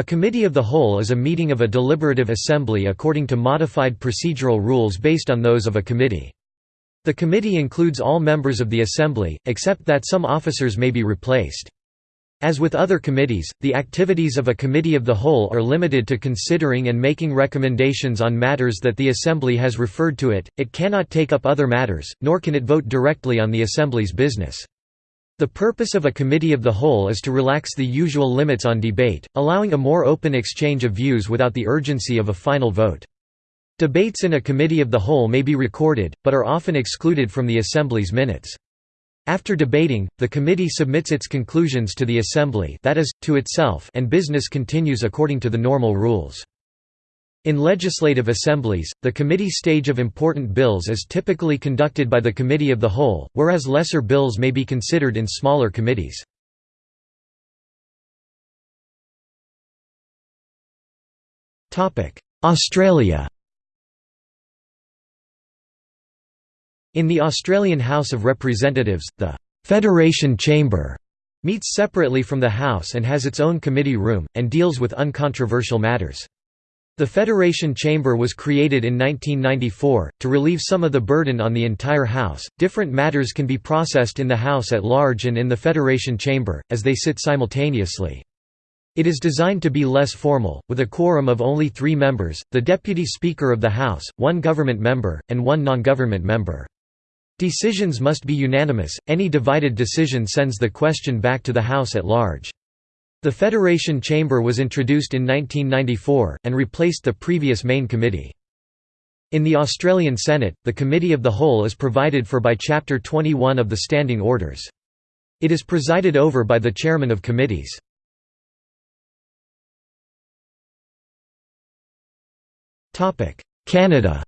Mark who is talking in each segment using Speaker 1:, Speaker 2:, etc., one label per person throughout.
Speaker 1: A committee of the whole is a meeting of a deliberative assembly according to modified procedural rules based on those of a committee. The committee includes all members of the assembly, except that some officers may be replaced. As with other committees, the activities of a committee of the whole are limited to considering and making recommendations on matters that the assembly has referred to it, it cannot take up other matters, nor can it vote directly on the assembly's business. The purpose of a committee of the whole is to relax the usual limits on debate, allowing a more open exchange of views without the urgency of a final vote. Debates in a committee of the whole may be recorded, but are often excluded from the assembly's minutes. After debating, the committee submits its conclusions to the assembly that is, to itself and business continues according to the normal rules. In legislative assemblies, the committee stage of important bills is typically conducted by the Committee of the Whole, whereas lesser bills may be considered in smaller committees. Australia In the Australian House of Representatives, the «Federation Chamber» meets separately from the House and has its own committee room, and deals with uncontroversial matters. The Federation Chamber was created in 1994, to relieve some of the burden on the entire House. Different matters can be processed in the House at large and in the Federation Chamber, as they sit simultaneously. It is designed to be less formal, with a quorum of only three members, the Deputy Speaker of the House, one government member, and one non-government member. Decisions must be unanimous, any divided decision sends the question back to the House at large. The Federation Chamber was introduced in 1994, and replaced the previous main committee. In the Australian Senate, the Committee of the Whole is provided for by Chapter 21 of the Standing Orders. It is presided over by the chairman of committees. Canada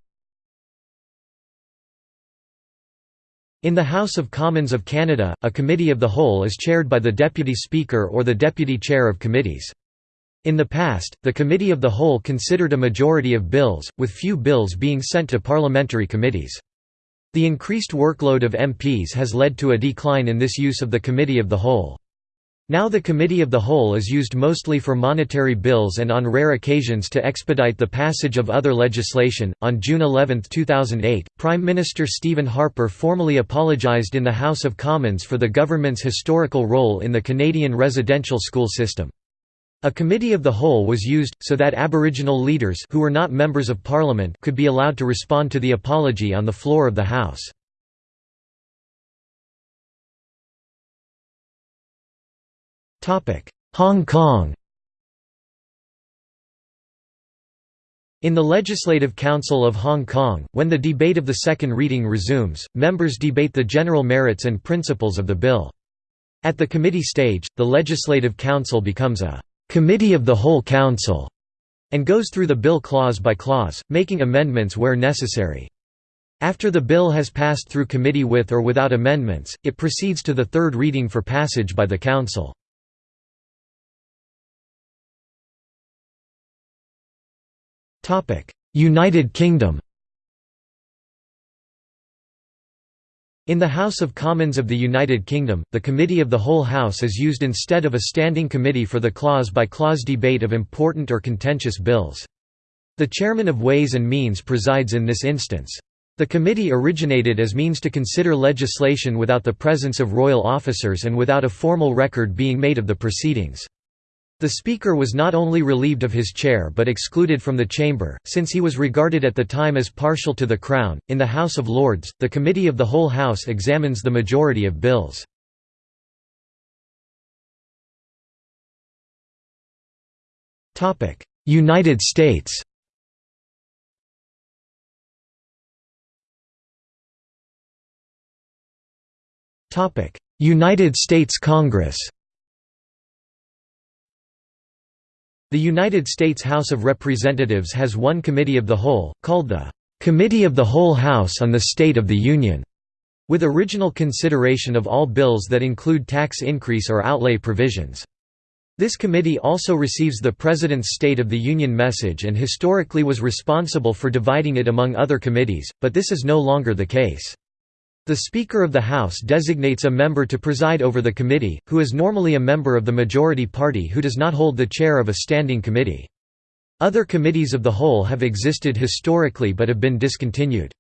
Speaker 1: In the House of Commons of Canada, a Committee of the Whole is chaired by the Deputy Speaker or the Deputy Chair of Committees. In the past, the Committee of the Whole considered a majority of bills, with few bills being sent to parliamentary committees. The increased workload of MPs has led to a decline in this use of the Committee of the Whole. Now the Committee of the Whole is used mostly for monetary bills and on rare occasions to expedite the passage of other legislation. On June 11, 2008, Prime Minister Stephen Harper formally apologised in the House of Commons for the government's historical role in the Canadian residential school system. A committee of the whole was used, so that Aboriginal leaders who were not members of Parliament could be allowed to respond to the apology on the floor of the House. Hong Kong In the Legislative Council of Hong Kong, when the debate of the second reading resumes, members debate the general merits and principles of the bill. At the committee stage, the Legislative Council becomes a «committee of the whole Council» and goes through the bill clause by clause, making amendments where necessary. After the bill has passed through committee with or without amendments, it proceeds to the third reading for passage by the Council. United Kingdom In the House of Commons of the United Kingdom, the Committee of the Whole House is used instead of a standing committee for the clause-by-clause -clause debate of important or contentious bills. The Chairman of Ways and Means presides in this instance. The committee originated as means to consider legislation without the presence of royal officers and without a formal record being made of the proceedings. The Speaker was not only relieved of his chair but excluded from the chamber, since he was regarded at the time as partial to the Crown. In the House of Lords, the Committee of the Whole House examines the majority of bills. United States United States Congress The United States House of Representatives has one Committee of the Whole, called the "'Committee of the Whole House on the State of the Union' with original consideration of all bills that include tax increase or outlay provisions. This committee also receives the President's State of the Union message and historically was responsible for dividing it among other committees, but this is no longer the case. The Speaker of the House designates a member to preside over the committee, who is normally a member of the majority party who does not hold the chair of a standing committee. Other committees of the whole have existed historically but have been discontinued.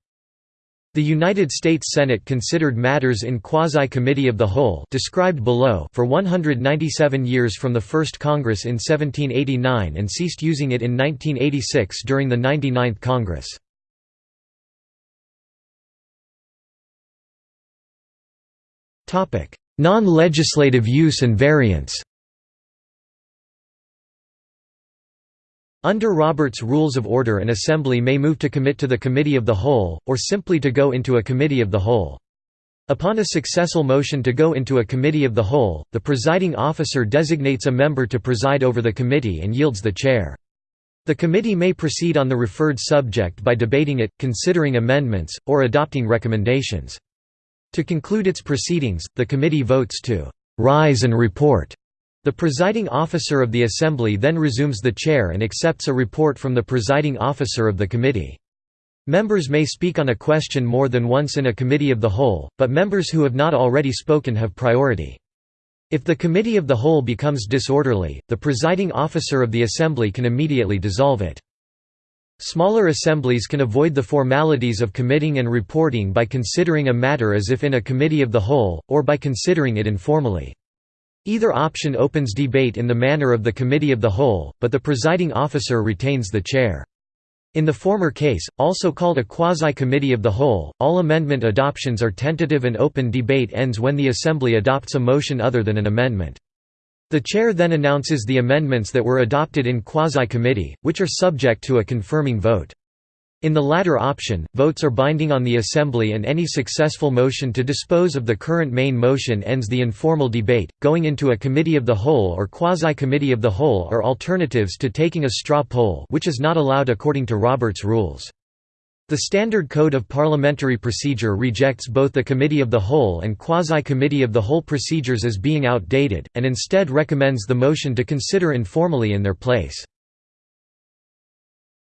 Speaker 1: The United States Senate considered matters in quasi-committee of the whole described below for 197 years from the First Congress in 1789 and ceased using it in 1986 during the 99th Congress. Non-legislative use and variance Under Robert's Rules of Order an assembly may move to commit to the Committee of the Whole, or simply to go into a Committee of the Whole. Upon a successful motion to go into a Committee of the Whole, the presiding officer designates a member to preside over the committee and yields the chair. The committee may proceed on the referred subject by debating it, considering amendments, or adopting recommendations. To conclude its proceedings, the committee votes to «rise and report». The presiding officer of the assembly then resumes the chair and accepts a report from the presiding officer of the committee. Members may speak on a question more than once in a committee of the whole, but members who have not already spoken have priority. If the committee of the whole becomes disorderly, the presiding officer of the assembly can immediately dissolve it. Smaller assemblies can avoid the formalities of committing and reporting by considering a matter as if in a committee of the whole, or by considering it informally. Either option opens debate in the manner of the committee of the whole, but the presiding officer retains the chair. In the former case, also called a quasi-committee of the whole, all amendment adoptions are tentative and open debate ends when the assembly adopts a motion other than an amendment. The chair then announces the amendments that were adopted in quasi-committee, which are subject to a confirming vote. In the latter option, votes are binding on the Assembly and any successful motion to dispose of the current main motion ends the informal debate. Going into a committee of the whole or quasi-committee of the whole are alternatives to taking a straw poll which is not allowed according to Robert's rules. The Standard Code of Parliamentary Procedure rejects both the Committee of the Whole and Quasi-Committee of the Whole procedures as being outdated, and instead recommends the motion to consider informally in their place.